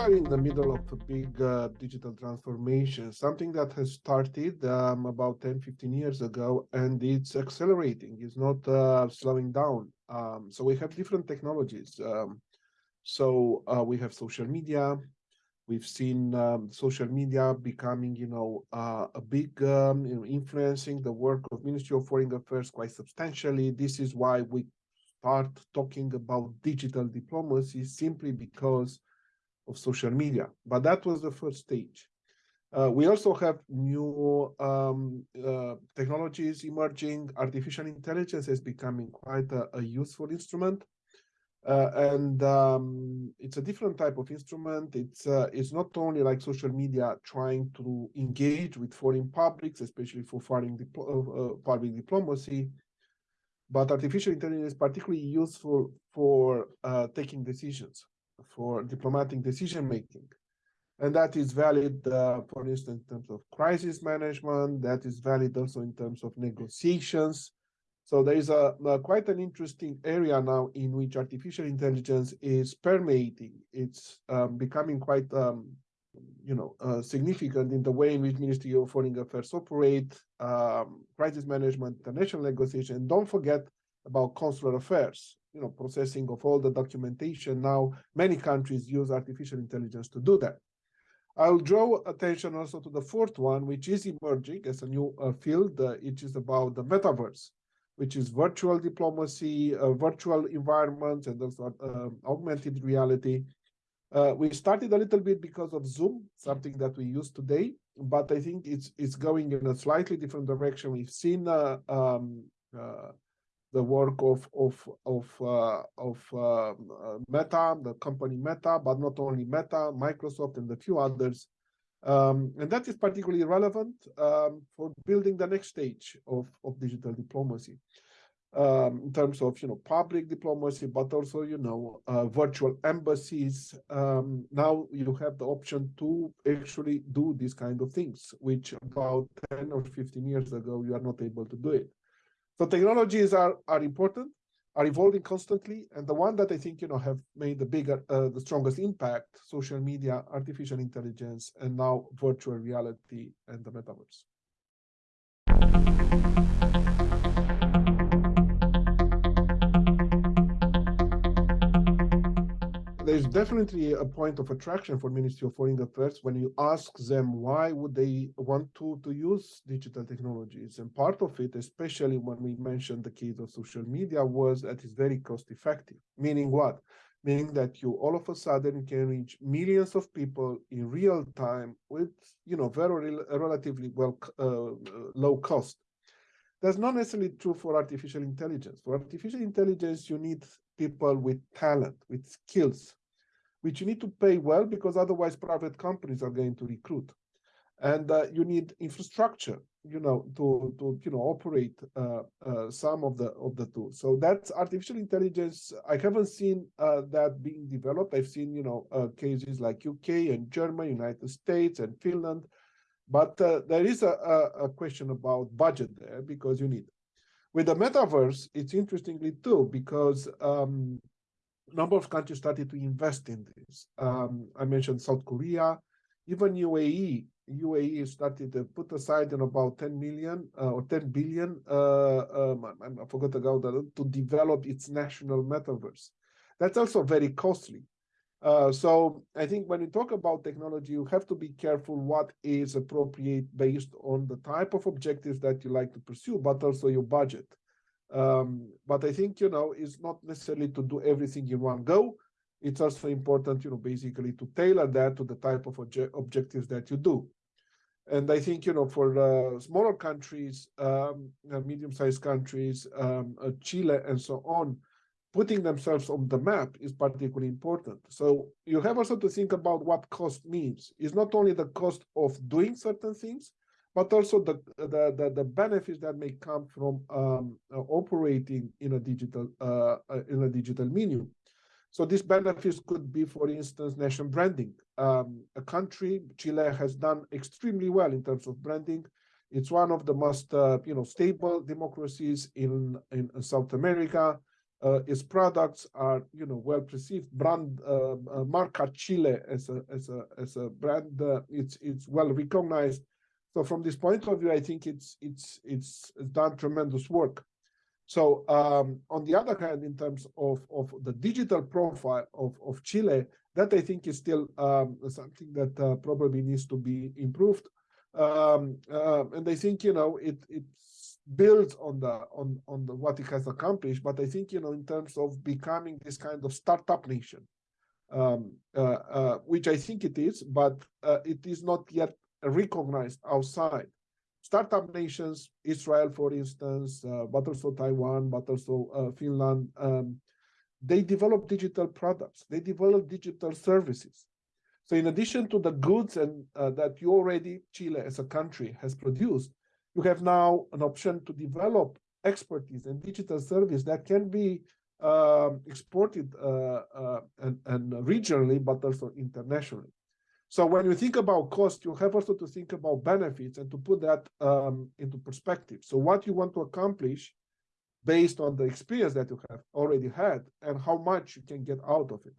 are in the middle of a big uh, digital transformation, something that has started um, about 10, 15 years ago, and it's accelerating, it's not uh, slowing down. Um, so we have different technologies. Um, so uh, we have social media. We've seen um, social media becoming, you know, uh, a big, um, you know, influencing the work of Ministry of Foreign Affairs quite substantially. This is why we start talking about digital diplomacy simply because of social media. But that was the first stage. Uh, we also have new um, uh, technologies emerging. Artificial intelligence is becoming quite a, a useful instrument. Uh, and um, it's a different type of instrument. It's uh, it's not only like social media trying to engage with foreign publics, especially for foreign diplo uh, uh, public diplomacy, but artificial intelligence is particularly useful for taking decisions for diplomatic decision making. And that is valid, uh, for instance, in terms of crisis management, that is valid also in terms of negotiations. So there is a, a, quite an interesting area now in which artificial intelligence is permeating. It's um, becoming quite, um, you know, uh, significant in the way in which Ministry of Foreign Affairs operate, um, crisis management, international negotiation. Don't forget about consular affairs you know, processing of all the documentation. Now, many countries use artificial intelligence to do that. I'll draw attention also to the fourth one, which is emerging as a new uh, field. Uh, it is about the metaverse, which is virtual diplomacy, uh, virtual environments, and also um, augmented reality. Uh, we started a little bit because of Zoom, something that we use today, but I think it's it's going in a slightly different direction. We've seen uh, um, uh, the work of of of uh, of uh, Meta, the company Meta, but not only Meta, Microsoft, and a few others. Um, and that is particularly relevant um, for building the next stage of, of digital diplomacy um, in terms of you know public diplomacy, but also you know uh, virtual embassies. Um, now you have the option to actually do these kind of things, which about 10 or 15 years ago you are not able to do it. So technologies are, are important, are evolving constantly. And the one that I think, you know, have made the bigger, uh, the strongest impact, social media, artificial intelligence, and now virtual reality and the metaverse there's definitely a point of attraction for Ministry of Foreign Affairs when you ask them why would they want to, to use digital technologies. And part of it, especially when we mentioned the case of social media, was that it's very cost effective. Meaning what? Meaning that you all of a sudden can reach millions of people in real time with, you know, very relatively well uh, low cost. That's not necessarily true for artificial intelligence. For artificial intelligence, you need people with talent, with skills, which you need to pay well because otherwise private companies are going to recruit. And uh, you need infrastructure, you know, to to you know operate uh, uh, some of the of the tools. So that's artificial intelligence. I haven't seen uh, that being developed. I've seen you know uh, cases like UK and Germany, United States, and Finland, but uh, there is a, a, a question about budget there because you need. With the metaverse, it's interestingly too because um, number of countries started to invest in this. Um, I mentioned South Korea, even UAE. UAE started to put aside in about 10 million uh, or 10 billion, uh, um, I, I forgot about that, to develop its national metaverse. That's also very costly. Uh, so I think when you talk about technology, you have to be careful what is appropriate based on the type of objectives that you like to pursue, but also your budget. Um, but I think, you know, it's not necessarily to do everything in one go. It's also important, you know, basically to tailor that to the type of obje objectives that you do. And I think, you know, for uh, smaller countries, um, medium-sized countries, um, uh, Chile and so on, putting themselves on the map is particularly important. So you have also to think about what cost means. It's not only the cost of doing certain things, but also the, the, the, the benefits that may come from um, uh, operating in a digital uh, uh, in a digital medium. So these benefits could be, for instance, national branding. Um, a country, Chile, has done extremely well in terms of branding. It's one of the most, uh, you know, stable democracies in, in South America. Uh, its products are, you know, well perceived. Brand uh, uh, Marca Chile as a as a as a brand, uh, it's it's well recognized. So from this point of view, I think it's it's it's, it's done tremendous work. So um, on the other hand, in terms of of the digital profile of of Chile, that I think is still um, something that uh, probably needs to be improved. Um, uh, and I think you know it it builds on the on on the what it has accomplished but i think you know in terms of becoming this kind of startup nation um, uh, uh, which i think it is but uh, it is not yet recognized outside. Startup nations israel for instance uh, but also taiwan but also uh, finland um, they develop digital products. They develop digital services. So in addition to the goods and uh, that you already chile as a country has produced you have now an option to develop expertise and digital service that can be uh, exported uh, uh, and, and, regionally, but also internationally. So when you think about cost, you have also to think about benefits and to put that um, into perspective. So what you want to accomplish based on the experience that you have already had and how much you can get out of it.